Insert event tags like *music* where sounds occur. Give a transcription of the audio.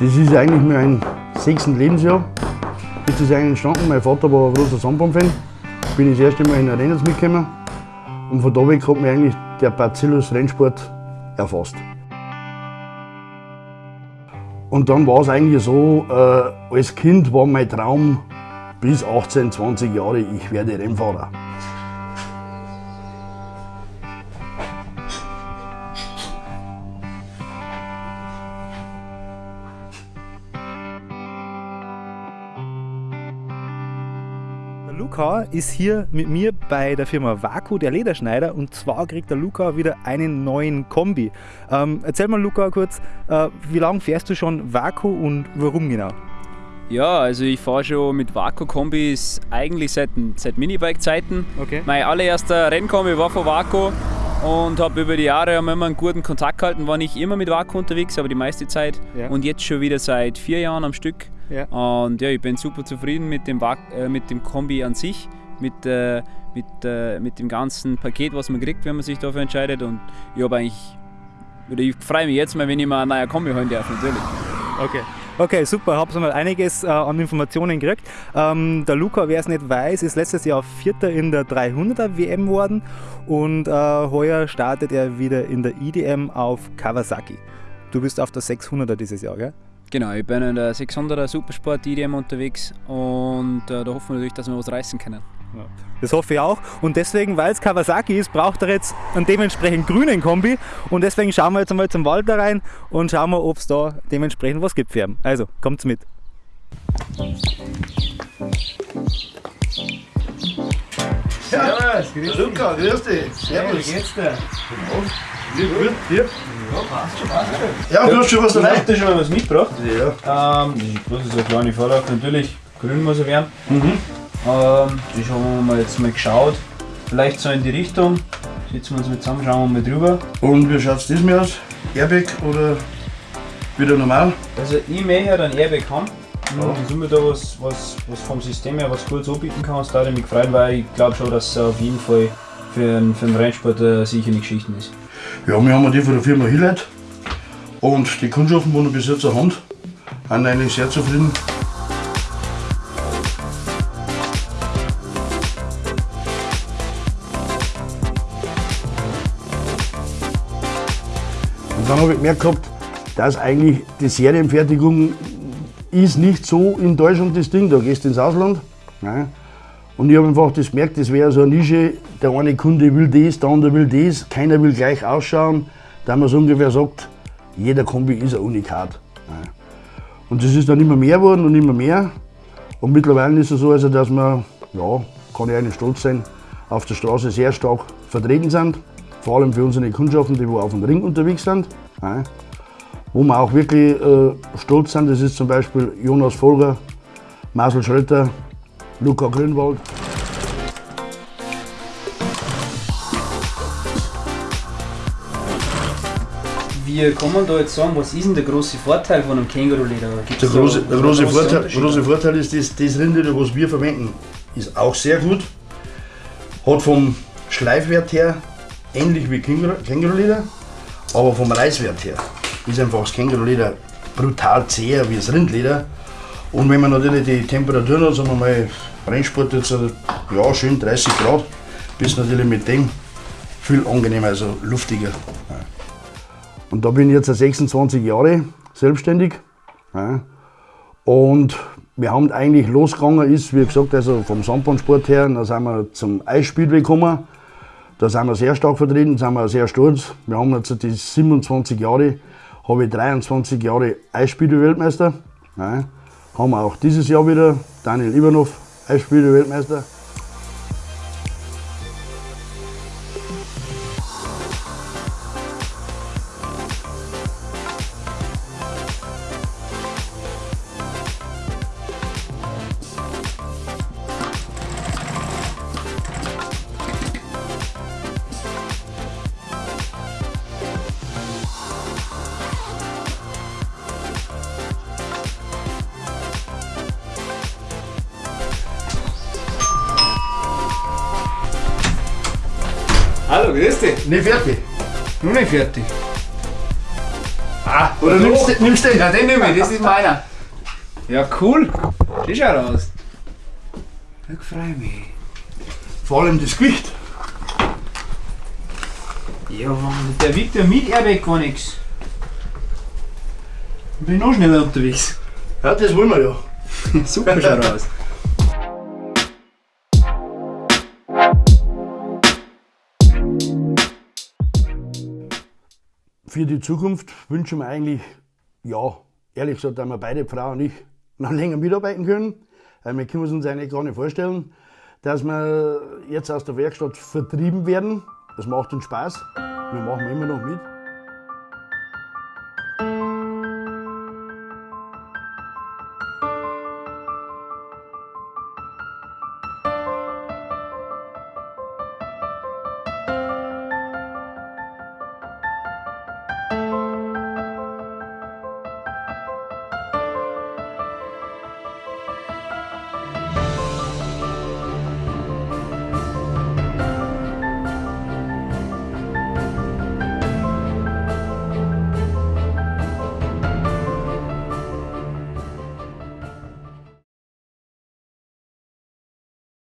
Das ist eigentlich mein sechstes Lebensjahr. Das ist eigentlich entstanden. Mein Vater war ein großer Sandbaum-Fan. Bin das erste Mal in Arenas mitgekommen. Und von da weg hat mich eigentlich der Bacillus Rennsport erfasst. Und dann war es eigentlich so, äh, als Kind war mein Traum bis 18, 20 Jahre, ich werde Rennfahrer. Luca ist hier mit mir bei der Firma Vaku, der Lederschneider, und zwar kriegt der Luca wieder einen neuen Kombi. Ähm, erzähl mal, Luca, kurz, äh, wie lange fährst du schon Vaku und warum genau? Ja, also ich fahre schon mit Vaku-Kombis eigentlich seit, seit Minibike-Zeiten. Okay. Mein allererster Rennkombi war von Vaku und habe über die Jahre immer einen guten Kontakt gehalten. War nicht immer mit Vaku unterwegs, aber die meiste Zeit. Ja. Und jetzt schon wieder seit vier Jahren am Stück. Ja. Und ja, ich bin super zufrieden mit dem, äh, mit dem Kombi an sich, mit, äh, mit, äh, mit dem ganzen Paket, was man kriegt, wenn man sich dafür entscheidet. Und ich habe eigentlich, oder ich freue mich jetzt mal, wenn ich mal ein neuer Kombi holen darf, natürlich. Okay. Okay, super. Habt ihr mal einiges äh, an Informationen gekriegt. Ähm, der Luca, wer es nicht weiß, ist letztes Jahr Vierter in der 300er WM geworden und äh, heuer startet er wieder in der IDM auf Kawasaki. Du bist auf der 600er dieses Jahr, gell? Genau, ich bin in der 600er Supersport IDM unterwegs und äh, da hoffen wir natürlich, dass wir was reißen können. Das hoffe ich auch. Und deswegen, weil es Kawasaki ist, braucht er jetzt einen dementsprechend grünen Kombi. Und deswegen schauen wir jetzt einmal zum Walter rein und schauen wir, ob es da dementsprechend was gibt für ihn. Also, kommt's mit. Servus, grüß dich. Luca, grüß dich. Servus. Wie geht's dir? Wie gut, dir? Ja, passt schon, passt schon. Ja, du hast schon was dabei. Du hast schon was mitgebracht. Ja. Ähm, das ist eine kleine Vorlage, natürlich. Grün muss er werden. Mhm. Ähm, das haben wir jetzt mal geschaut. Vielleicht so in die Richtung. Setzen wir uns mal zusammen, schauen wir mal drüber. Und wie schaut es diesmal aus? Airbag oder wieder normal? Also ich möchte halt ein Airbag haben. Ja. Und wenn du da was, was, was vom System her was Gutes anbieten kannst, da ich mich gefreut, weil ich glaube schon, dass es auf jeden Fall für einen, für einen Rennsport eine sichere Geschichte ist. Ja, wir haben die von der Firma Hillheit und die Kundschaften, die wir bis jetzt haben, sind eigentlich sehr zufrieden. dann habe ich gemerkt gehabt, dass eigentlich die Serienfertigung ist nicht so in Deutschland das Ding, da gehst du ins Ausland. Nein. Und ich habe einfach das gemerkt, das wäre so eine Nische, der eine Kunde will das, der andere will das, keiner will gleich ausschauen, da man so ungefähr sagt, jeder Kombi ist ein Unikat. Und das ist dann immer mehr geworden und immer mehr. Und mittlerweile ist es so, also, dass wir, ja, kann ich eigentlich stolz sein, auf der Straße sehr stark vertreten sind vor allem für unsere Kundschaften, die auf dem Ring unterwegs sind. Wo wir auch wirklich äh, stolz sind, das ist zum Beispiel Jonas Folger, Marcel Schröter, Luca Grünwald. Wie kann man da jetzt sagen, was ist denn der große Vorteil von einem Känguruleder? Der große, der große, Vorteil, große Vorteil ist, das, das Rindleder, was wir verwenden, ist auch sehr gut. Hat vom Schleifwert her ähnlich wie Känguruleder, aber vom Reißwert her ist einfach das Känguruleder brutal zäher wie das Rindleder. Und wenn man natürlich die Temperaturen hat, sagen wir mal, Rennsport jetzt ja, schön 30 Grad, bist natürlich mit dem viel angenehmer, also luftiger. Und da bin ich jetzt seit 26 Jahre selbstständig. Und wir haben eigentlich losgegangen, ist wie gesagt, also vom Sandbahnsport her, dann sind wir zum Eisspielweg gekommen. Da sind wir sehr stark vertreten, sind wir sehr stolz. Wir haben jetzt die 27 Jahre, habe ich 23 Jahre Eisspiele-Weltmeister. Ja, haben wir auch dieses Jahr wieder Daniel Ivanov, Eisspiele-Weltmeister. Hallo, grüß dich. Nicht fertig. Nur nicht fertig. Ah, oder nimmst, nimmst du den? Ja, den nehme ich, das ist meiner. Ja, cool. Das schaut aus. Ich freue mich. Vor allem das Gewicht. Ja, Mann, der wiegt ja mit Airbag gar nichts. Ich bin noch schneller unterwegs. Ja, das wollen wir ja. *laughs* Super schaut aus. Für die Zukunft wünschen wir eigentlich, ja, ehrlich gesagt, dass wir beide Frau und ich noch länger mitarbeiten können. Wir können uns eigentlich gar nicht vorstellen, dass wir jetzt aus der Werkstatt vertrieben werden. Das macht uns Spaß. Wir machen immer noch mit.